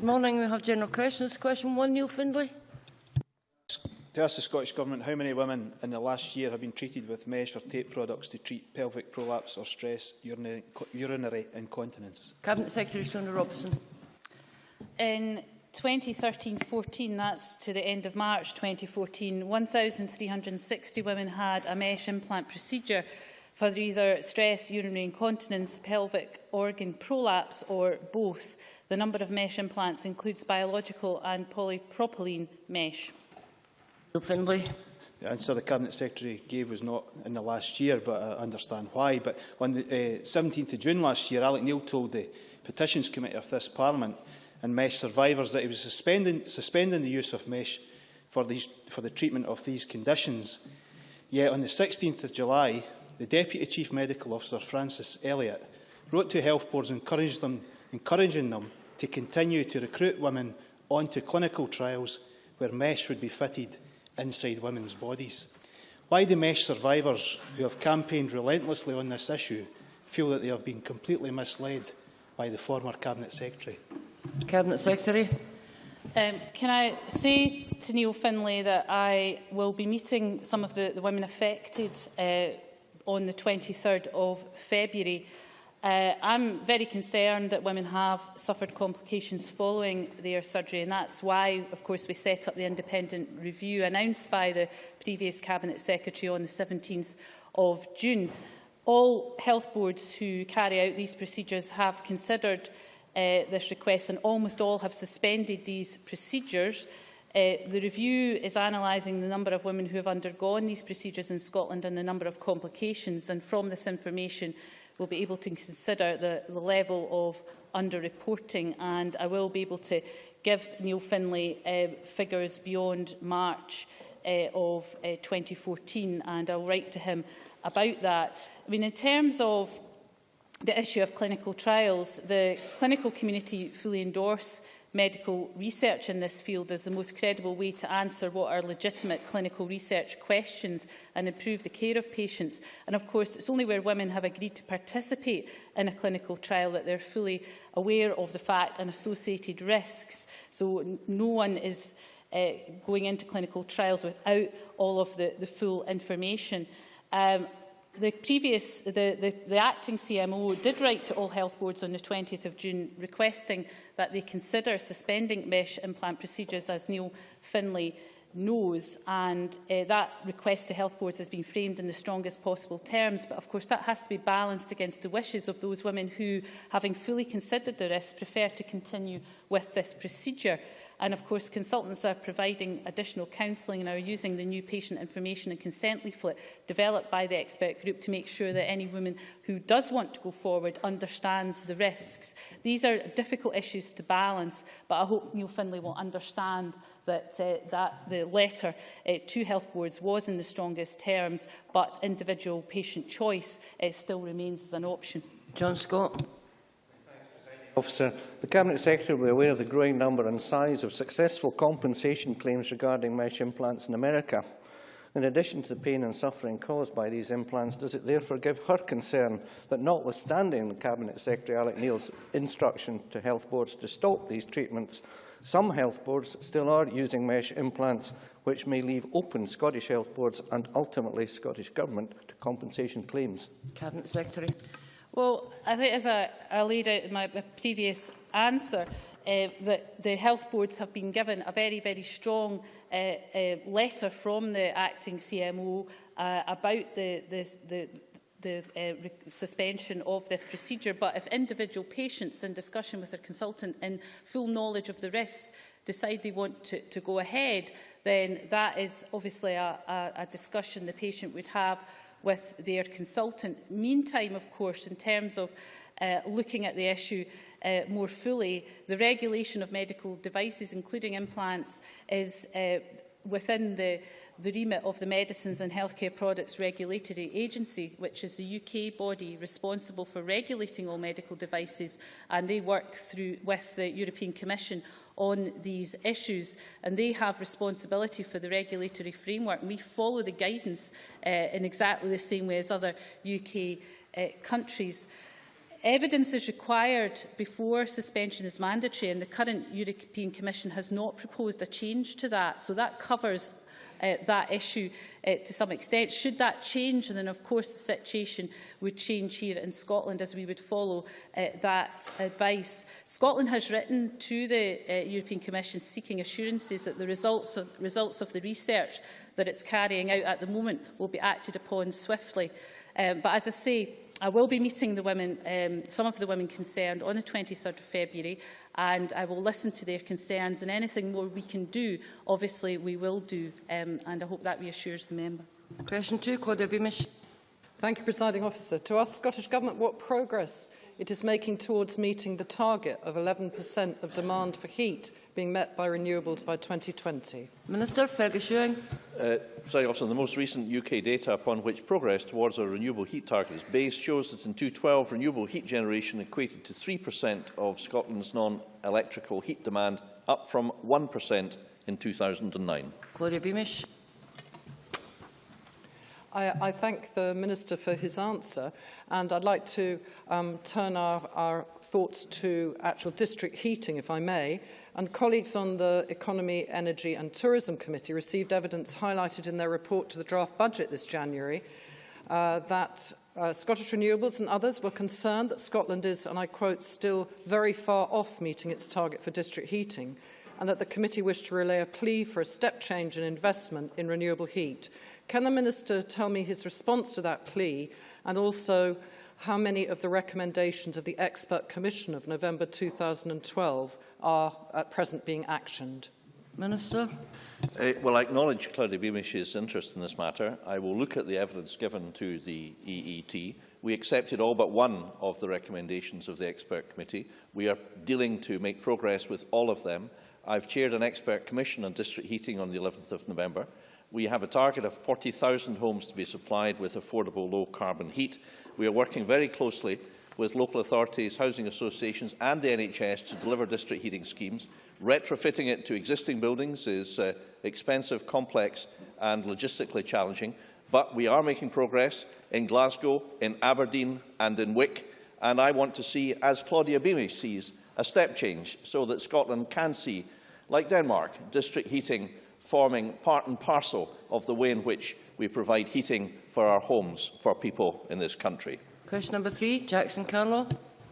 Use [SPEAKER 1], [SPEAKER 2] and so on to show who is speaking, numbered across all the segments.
[SPEAKER 1] Good morning. We have general questions. Question one, Neil Findlay.
[SPEAKER 2] To ask the Scottish Government how many women in the last year have been treated with mesh or tape products to treat pelvic prolapse or stress urinary, urinary incontinence?
[SPEAKER 1] Cabinet Secretary Sona Robertson.
[SPEAKER 3] In 2013-14, that's to the end of March 2014, 1,360 women had a mesh implant procedure for either stress, urinary incontinence, pelvic organ prolapse or both. The number of mesh implants includes biological and polypropylene mesh.
[SPEAKER 1] Findlay.
[SPEAKER 2] The answer the Cabinet Secretary gave was not in the last year, but I understand why. But on the eh, uh, 17th of June last year, Alec Neil told the Petitions Committee of this Parliament and mesh survivors that he was suspending, suspending the use of mesh for, these, for the treatment of these conditions. Yet on the 16th of July, the Deputy Chief Medical Officer, Francis Elliott, wrote to health boards them, encouraging them to continue to recruit women onto clinical trials where mesh would be fitted inside women's bodies. Why do mesh survivors, who have campaigned relentlessly on this issue, feel that they have been completely misled by the former Cabinet Secretary?
[SPEAKER 1] Cabinet Secretary.
[SPEAKER 3] Um, can I say to Neil Finlay that I will be meeting some of the, the women affected uh, on the 23rd of February. Uh, I'm very concerned that women have suffered complications following their surgery and that's why of course we set up the independent review announced by the previous Cabinet Secretary on the 17th of June. All health boards who carry out these procedures have considered uh, this request and almost all have suspended these procedures. Uh, the review is analysing the number of women who have undergone these procedures in Scotland and the number of complications and from this information we will be able to consider the, the level of underreporting and I will be able to give Neil Findlay uh, figures beyond March uh, of uh, 2014 and I'll write to him about that. I mean, in terms of the issue of clinical trials, the clinical community fully endorse medical research in this field is the most credible way to answer what are legitimate clinical research questions and improve the care of patients. And of course, it's only where women have agreed to participate in a clinical trial that they're fully aware of the fact and associated risks. So no one is uh, going into clinical trials without all of the, the full information. Um, the previous, the, the, the acting CMO did write to all health boards on the 20th of June requesting that they consider suspending mesh implant procedures as Neil Finlay knows. And uh, that request to health boards has been framed in the strongest possible terms. But of course that has to be balanced against the wishes of those women who having fully considered the risks prefer to continue with this procedure. And of course, consultants are providing additional counselling and are using the new patient information and consent leaflet developed by the expert group to make sure that any woman who does want to go forward understands the risks. These are difficult issues to balance, but I hope Neil Findlay will understand that, uh, that the letter uh, to health boards was in the strongest terms, but individual patient choice uh, still remains as an option.
[SPEAKER 1] John Scott.
[SPEAKER 4] Officer, the Cabinet Secretary will be aware of the growing number and size of successful compensation claims regarding mesh implants in America. In addition to the pain and suffering caused by these implants, does it therefore give her concern that notwithstanding the Cabinet Secretary Alex Neil's instruction to health boards to stop these treatments, some health boards still are using mesh implants, which may leave open Scottish health boards and ultimately Scottish Government to compensation claims?
[SPEAKER 1] Cabinet Secretary.
[SPEAKER 3] Well, I think as I, I laid out in my, previous answer, uh, that the health boards have been given a very, very strong uh, uh, letter from the acting CMO uh, about the, the, the, the uh, suspension of this procedure. But if individual patients in discussion with their consultant in full knowledge of the risks decide they want to, to go ahead, then that is obviously a, a, a discussion the patient would have with their consultant. Meantime, of course, in terms of uh, looking at the issue uh, more fully, the regulation of medical devices, including implants, is uh, within the the remit of the Medicines and Healthcare Products Regulatory Agency, which is the UK body responsible for regulating all medical devices, and they work through with the European Commission on these issues and they have responsibility for the regulatory framework. We follow the guidance uh, in exactly the same way as other UK uh, countries. Evidence is required before suspension is mandatory, and the current European Commission has not proposed a change to that. So that covers uh, that issue uh, to some extent. Should that change, then of course the situation would change here in Scotland as we would follow uh, that advice. Scotland has written to the uh, European Commission seeking assurances that the results of, results of the research that it's carrying out at the moment will be acted upon swiftly. Um, but as I say, I will be meeting the women, um, some of the women concerned on the 23rd of February and I will listen to their concerns and anything more we can do, obviously we will do um, and I hope that reassures the member.
[SPEAKER 1] Question 2, Claudia Beamish.
[SPEAKER 5] Thank you, Presiding Officer. To ask Scottish Government what progress it is making towards meeting the target of 11% of demand for heat being met by renewables by 2020?
[SPEAKER 1] Minister Ferguson.
[SPEAKER 6] Uh, sorry, Officer, the most recent UK data upon which progress towards our renewable heat target is based shows that in 2012 renewable heat generation equated to 3% of Scotland's non-electrical heat demand, up from 1% in 2009.
[SPEAKER 1] Claudia Beamish.
[SPEAKER 5] I, I thank the Minister for his answer and I'd like to um, turn our, our thoughts to actual district heating, if I may. And colleagues on the Economy, Energy and Tourism Committee received evidence highlighted in their report to the draft budget this January uh, that uh, Scottish Renewables and others were concerned that Scotland is, and I quote, still very far off meeting its target for district heating, and that the committee wished to relay a plea for a step change in investment in renewable heat. Can the Minister tell me his response to that plea and also how many of the recommendations of the Expert Commission of November 2012 are at present being actioned?
[SPEAKER 1] Minister.
[SPEAKER 6] Uh, well, I acknowledge Claudia Beamish's interest in this matter. I will look at the evidence given to the EET. We accepted all but one of the recommendations of the expert committee. We are dealing to make progress with all of them. I've chaired an expert commission on district heating on the 11th of November. We have a target of 40,000 homes to be supplied with affordable low-carbon heat. We are working very closely with local authorities, housing associations and the NHS to deliver district heating schemes. Retrofitting it to existing buildings is uh, expensive, complex and logistically challenging, but we are making progress in Glasgow, in Aberdeen and in Wick, and I want to see, as Claudia Beamish sees, a step change so that Scotland can see, like Denmark, district heating forming part and parcel of the way in which we provide heating for our homes for people in this country.
[SPEAKER 1] Question number three, Jackson Carlow.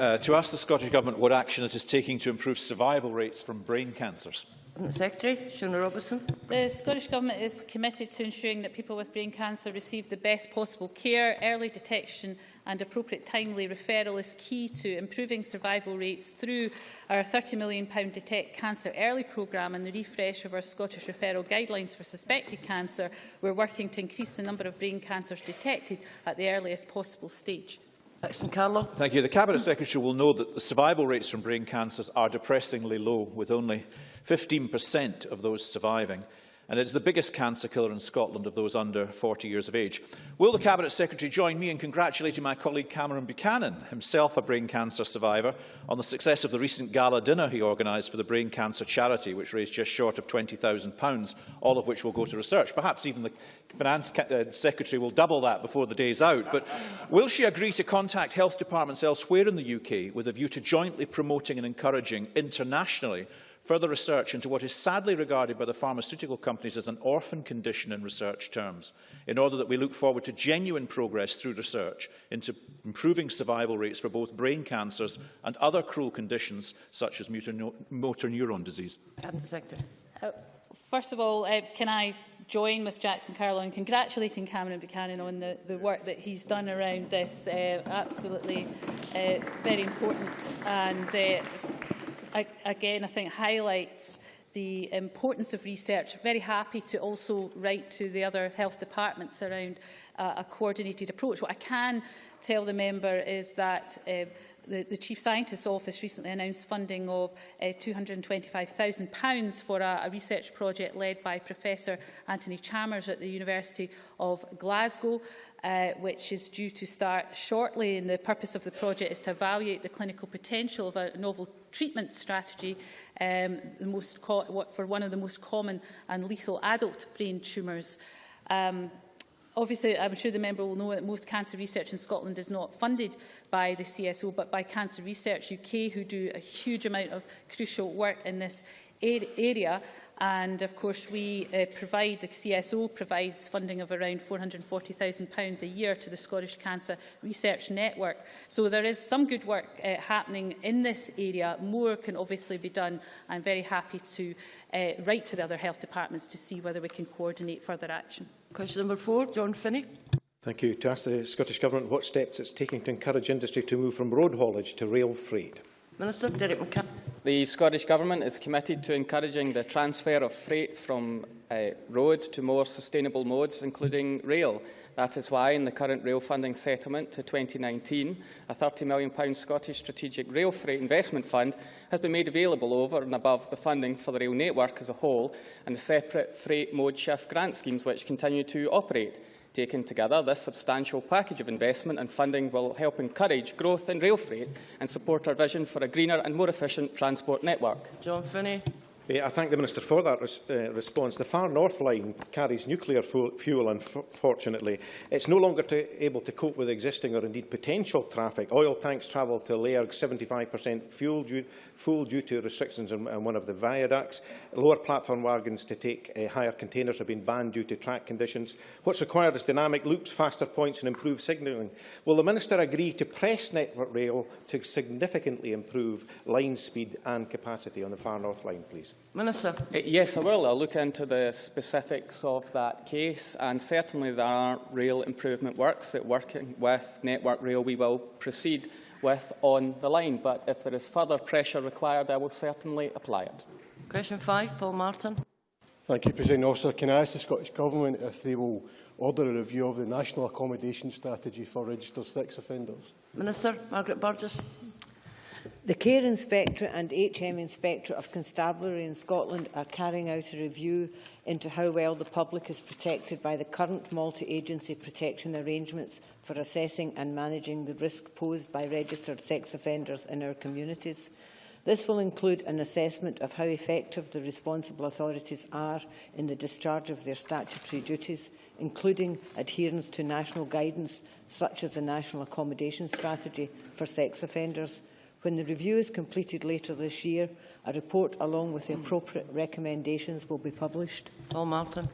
[SPEAKER 7] Uh, to ask the Scottish Government what action it is taking to improve survival rates from brain cancers.
[SPEAKER 1] Cabinet Secretary, Shona Robertson.
[SPEAKER 3] The Scottish Government is committed to ensuring that people with brain cancer receive the best possible care. Early detection and appropriate timely referral is key to improving survival rates through our £30 million Detect Cancer Early programme and the refresh of our Scottish referral guidelines for suspected cancer. We're working to increase the number of brain cancers detected at the earliest possible stage.
[SPEAKER 1] Action Carlo.
[SPEAKER 7] Thank you. The Cabinet Secretary will know that the survival rates from brain cancers are depressingly low, with only 15% of those surviving. And it's the biggest cancer killer in Scotland of those under 40 years of age. Will the Cabinet Secretary join me in congratulating my colleague Cameron Buchanan, himself a brain cancer survivor, on the success of the recent gala dinner he organised for the Brain Cancer Charity, which raised just short of £20,000, all of which will go to research. Perhaps even the Finance uh, Secretary will double that before the day is out. But will she agree to contact health departments elsewhere in the UK with a view to jointly promoting and encouraging internationally further research into what is sadly regarded by the pharmaceutical companies as an orphan condition in research terms, in order that we look forward to genuine progress through research into improving survival rates for both brain cancers and other cruel conditions such as motor, neuron disease.
[SPEAKER 1] Cabinet Secretary.
[SPEAKER 3] Uh, first of all, uh, can I join with Jackson Carlaw in congratulating Cameron Buchanan on the, the work that he's done around this. Uh, absolutely uh, very important and uh, again, I think, highlights the importance of research. Very happy to also write to the other health departments around uh, a coordinated approach. What I can tell the member is that uh, The, the, Chief Scientist's Office recently announced funding of uh, £225,000 for a, a, research project led by Professor Anthony Chalmers at the University of Glasgow, uh, which is due to start shortly. And the purpose of the project is to evaluate the clinical potential of a novel treatment strategy um, most for one of the most common and lethal adult brain tumours. Um, Obviously, I'm sure the member will know that most cancer research in Scotland is not funded by the CSO, but by Cancer Research UK, who do a huge amount of crucial work in this area. And of course, we uh, provide, the CSO provides funding of around £440,000 a year to the Scottish Cancer Research Network. So there is some good work uh, happening in this area. More can obviously be done. I'm very happy to uh, write to the other health departments to see whether we can coordinate further action.
[SPEAKER 1] Question number four, John Finney.
[SPEAKER 8] Thank you. To ask the Scottish Government what steps it's taking to encourage industry to move from road haulage to rail freight.
[SPEAKER 1] Minister Derek McCann.
[SPEAKER 9] The Scottish Government is committed to encouraging the transfer of freight from uh, road to more sustainable modes, including rail. That is why, in the current rail funding settlement to 2019, a £30 million Scottish Strategic Rail Freight Investment Fund has been made available over and above the funding for the rail network as a whole and the separate freight mode shift grant schemes which continue to operate. Taken together, this substantial package of investment and funding will help encourage growth in rail freight and support our vision for a greener and more efficient transport network.
[SPEAKER 1] John
[SPEAKER 8] Finnie. I thank the Minister for that res uh, response. The Far North Line carries nuclear fu fuel, unfortunately. It's no longer to, able to cope with existing or indeed potential traffic. Oil tanks travel to Lairg 75% fuel due, full due to restrictions on, on one of the viaducts. Lower platform wagons to take uh, higher containers have been banned due to track conditions. What's required is dynamic loops, faster points and improved signalling. Will the Minister agree to press Network Rail to significantly improve line speed and capacity on the Far North Line, please?
[SPEAKER 1] Minister.
[SPEAKER 9] Uh, yes, I will. I'll look into the specifics of that case and certainly there are rail improvement works that working with Network Rail we will proceed with on the line. But if there is further pressure required, I will certainly apply it.
[SPEAKER 1] Question 5, Paul Martin.
[SPEAKER 10] Thank you, President Officer. Can I ask the Scottish Government if they will order a review of the National Accommodation Strategy for registered sex offenders?
[SPEAKER 1] Minister Margaret Burgess.
[SPEAKER 11] The Care Inspectorate and HM Inspectorate of Constabulary in Scotland are carrying out a review into how well the public is protected by the current multi-agency protection arrangements for assessing and managing the risk posed by registered sex offenders in our communities. This will include an assessment of how effective the responsible authorities are in the discharge of their statutory duties, including adherence to national guidance such as the National Accommodation Strategy for Sex Offenders, When the review is completed later this year, a report along with the appropriate recommendations will be published.
[SPEAKER 1] Paul Martin.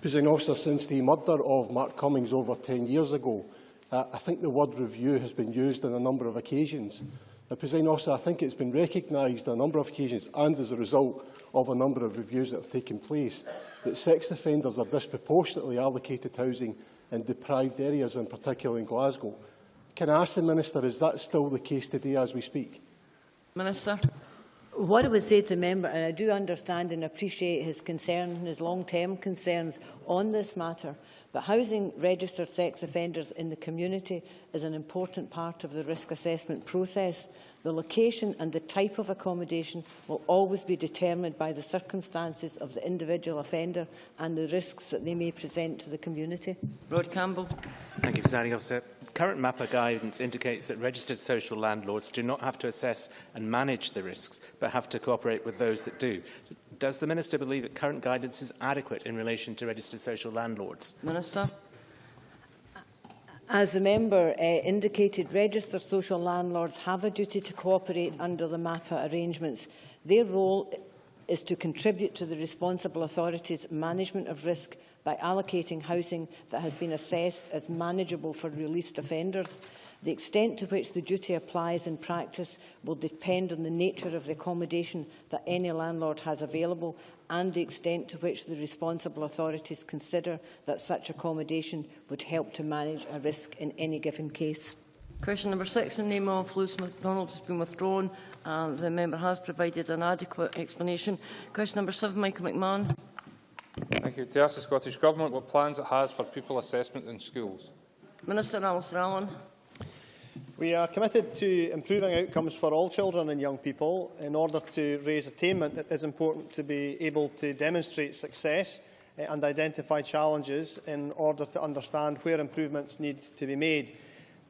[SPEAKER 10] President Officer, since the murder of Mark Cummings over 10 years ago, uh, I think the word review has been used on a number of occasions. Now, President Officer, I think it's been recognised on a number of occasions and as a result of a number of reviews that have taken place that sex offenders are disproportionately allocated housing in deprived areas, in particular in Glasgow. Can I ask the Minister, is that still the case today as we speak?
[SPEAKER 1] Minister.
[SPEAKER 11] What I would say to the member, and I do understand and appreciate his concern and his long-term concerns on this matter, but housing registered sex offenders in the community is an important part of the risk assessment process. The location and the type of accommodation will always be determined by the circumstances of the individual offender and the risks that they may present to the community.
[SPEAKER 1] Rod Campbell.
[SPEAKER 12] Thank you, Presiding Officer. Current MAPPA guidance indicates that registered social landlords do not have to assess and manage the risks, but have to cooperate with those that do. Does the Minister believe that current guidance is adequate in relation to registered social landlords?
[SPEAKER 1] Minister.
[SPEAKER 11] As the member uh, indicated, registered social landlords have a duty to cooperate under the MAPPA arrangements. Their role is to contribute to the responsible authorities' management of risk by allocating housing that has been assessed as manageable for released offenders. The extent to which the duty applies in practice will depend on the nature of the accommodation that any landlord has available and the extent to which the responsible authorities consider that such accommodation would help to manage a risk in any given case.
[SPEAKER 1] Question number six, in the name of Lewis MacDonald, has been withdrawn and the member has provided an adequate explanation. Question number seven, Michael McMahon.
[SPEAKER 13] Thank you. To ask the Scottish Government what plans it has for pupil assessment in schools.
[SPEAKER 1] Minister Alasdair Allan.
[SPEAKER 14] We are committed to improving outcomes for all children and young people. In order to raise attainment, it is important to be able to demonstrate success eh, and identify challenges in order to understand where improvements need to be made.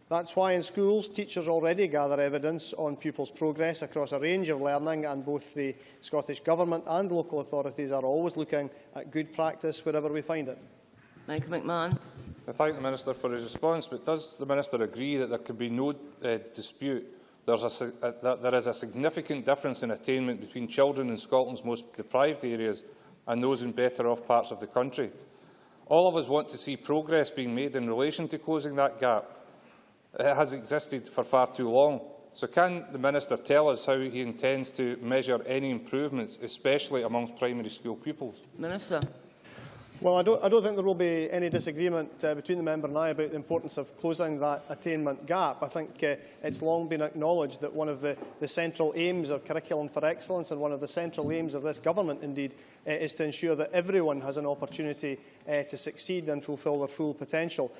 [SPEAKER 14] That's why in schools, teachers already gather evidence on pupils' progress across a range of learning and both the Scottish Government and local authorities are always looking at good practice wherever we find it.
[SPEAKER 1] Michael McMahon.
[SPEAKER 13] I thank the Minister for his response, but does the Minister agree that there can be no uh, dispute There's a, uh, that there is a significant difference in attainment between children in Scotland's most deprived areas and those in better off parts of the country? All of us want to see progress being made in relation to closing that gap. It has existed for far too long. So can the Minister tell us how he intends to measure any improvements, especially amongst primary school pupils?
[SPEAKER 1] Minister.
[SPEAKER 14] Well, I don't, I don't think there will be any disagreement uh, between the member and I about the importance of closing that attainment gap. I think uh, it's long been acknowledged that one of the, the central aims of Curriculum for Excellence and one of the central aims of this government, indeed, uh, is to ensure that everyone has an opportunity uh, to succeed and fulfil their full potential.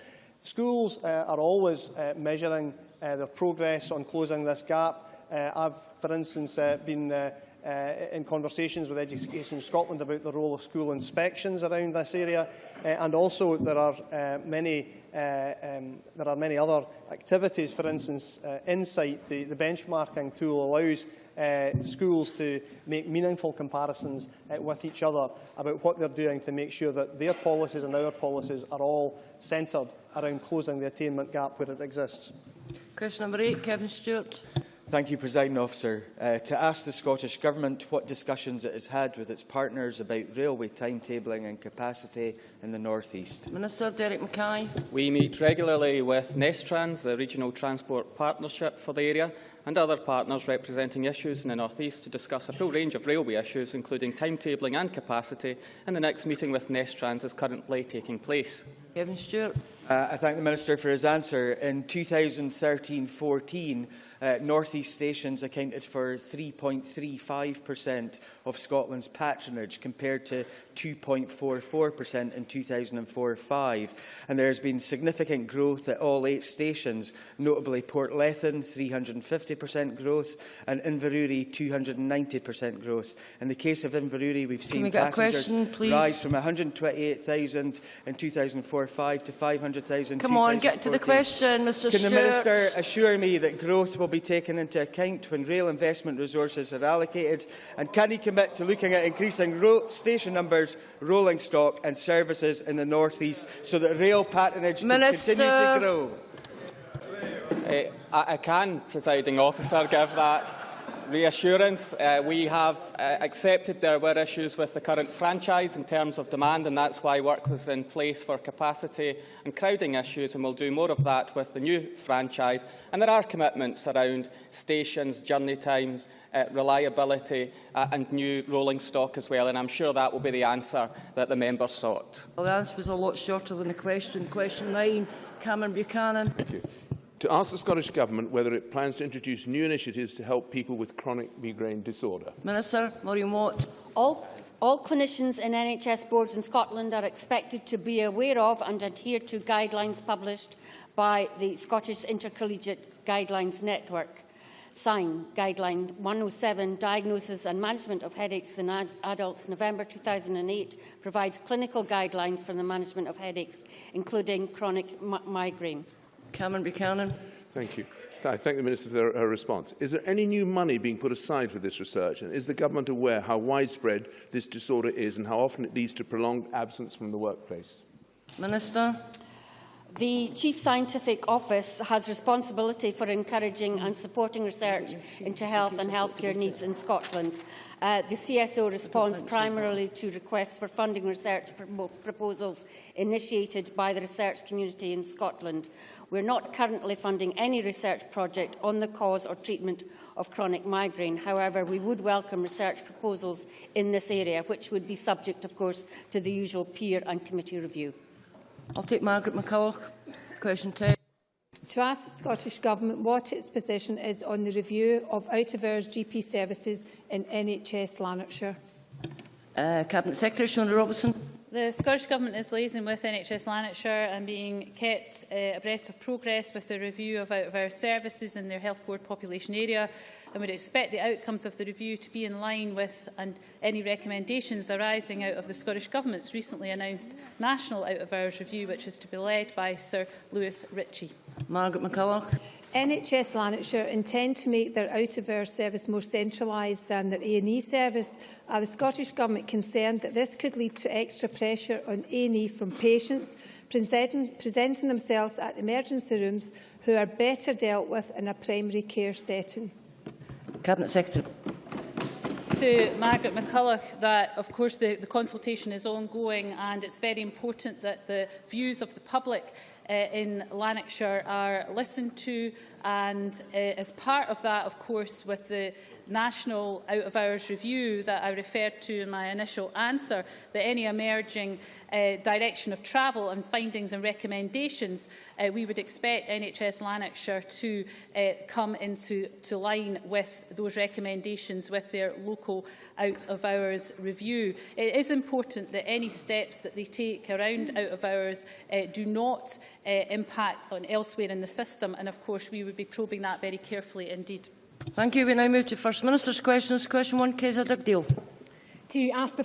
[SPEAKER 14] Schools uh, are always uh, measuring uh, their progress on closing this gap. Uh, I've, for instance, uh, been uh, uh, in conversations with Education Scotland about the role of school inspections around this area, uh, and also there are uh, many uh, um, there are many other activities. For instance, uh, Insight, the, the benchmarking tool, allows uh, schools to make meaningful comparisons uh, with each other about what they're doing to make sure that their policies and our policies are all centred around closing the attainment gap where it exists.
[SPEAKER 1] Question number eight, Kevin Stewart.
[SPEAKER 15] Thank you, President Officer. Uh, to ask the Scottish Government what discussions it has had with its partners about railway timetabling and capacity in the North East.
[SPEAKER 1] Minister Derek Mackay.
[SPEAKER 9] We meet regularly with Nestrans, the Regional Transport Partnership for the area, and other partners representing issues in the North East to discuss a full range of railway issues, including timetabling and capacity, and the next meeting with Nestrans is currently taking place.
[SPEAKER 1] Kevin Stewart.
[SPEAKER 15] Uh, I thank the Minister for his answer. In 2013-14, uh, North East stations accounted for 3.35% of Scotland's patronage, compared to 2.44% in 2004-05. And there has been significant growth at all eight stations, notably Portlethen, 350% growth, and Inverurie, 290% growth. In the case of Inverurie, we've seen
[SPEAKER 1] we
[SPEAKER 15] passengers
[SPEAKER 1] question,
[SPEAKER 15] rise from 128,000 in 2004-05 to 500 advertising.
[SPEAKER 1] Come on, get to the question, Mr
[SPEAKER 15] Can
[SPEAKER 1] Stewart.
[SPEAKER 15] Can the Minister assure me that growth will be taken into account when rail investment resources are allocated? And can he commit to looking at increasing station numbers, rolling stock and services in the North East so that rail patronage
[SPEAKER 1] Minister.
[SPEAKER 15] can continue to grow?
[SPEAKER 9] Uh, I, I can, presiding officer, give that reassurance. Uh, we have uh, accepted there were issues with the current franchise in terms of demand, and that's why work was in place for capacity and crowding issues, and we'll do more of that with the new franchise. And there are commitments around stations, journey times, uh, reliability uh, and new rolling stock as well, and I'm sure that will be the answer that the member sought.
[SPEAKER 1] Well, the answer was a lot shorter than the question. Question nine, Cameron Buchanan.
[SPEAKER 16] Thank you. To ask the Scottish Government whether it plans to introduce new initiatives to help people with chronic migraine disorder.
[SPEAKER 1] Minister Maureen Watt.
[SPEAKER 17] All, all clinicians in NHS boards in Scotland are expected to be aware of and adhere to guidelines published by the Scottish Intercollegiate Guidelines Network. SIGN Guideline 107, Diagnosis and Management of Headaches in ad Adults, November 2008, provides clinical guidelines for the management of headaches, including chronic migraine.
[SPEAKER 1] Cameron Buchanan.
[SPEAKER 16] Thank you. I thank the Minister for her response. Is there any new money being put aside for this research? And is the Government aware how widespread this disorder is and how often it leads to prolonged absence from the workplace?
[SPEAKER 1] Minister.
[SPEAKER 17] The Chief Scientific Office has responsibility for encouraging and supporting research into health and healthcare needs in Scotland. Uh, the CSO responds primarily to requests for funding research proposals initiated by the research community in Scotland. We're not currently funding any research project on the cause or treatment of chronic migraine. However, we would welcome research proposals in this area, which would be subject, of course, to the usual peer and committee review.
[SPEAKER 1] I'll take Margaret McCulloch. Question 10
[SPEAKER 18] to ask the Scottish Government what its position is on the review of out-of-hours GP services in NHS Lanarkshire.
[SPEAKER 1] Uh, Cabinet Secretary Shona Robertson.
[SPEAKER 3] The Scottish Government is liaising with NHS Lanarkshire and being kept uh, abreast of progress with the review of out-of-hours services in their health board population area. And would expect the outcomes of the review to be in line with and any recommendations arising out of the Scottish Government's recently announced National Out-of-Hours Review, which is to be led by Sir Lewis Ritchie.
[SPEAKER 1] Margaret McCulloch.
[SPEAKER 18] NHS Lanarkshire intend to make their out-of-hours service more centralised than their A&E service. Are the Scottish Government concerned that this could lead to extra pressure on A&E from patients presenting, presenting themselves at emergency rooms who are better dealt with in a primary care setting?
[SPEAKER 1] Cabinet Secretary.
[SPEAKER 3] To Margaret McCulloch that, of course, the, the consultation is ongoing and it's very important that the views of the public uh, in Lanarkshire are listened to and uh, as part of that, of course, with the national out-of-hours review that I referred to in my initial answer, that any emerging uh, direction of travel and findings and recommendations, uh, we would expect NHS Lanarkshire to uh, come into to line with those recommendations with their local out-of-hours review. It is important that any steps that they take around out-of-hours uh, do not uh, impact on elsewhere in the system. And of course, we would be probing that very carefully indeed.
[SPEAKER 1] Thank you. We now move to First Minister's questions. Question one, Kesa Dugdale.
[SPEAKER 19] To ask the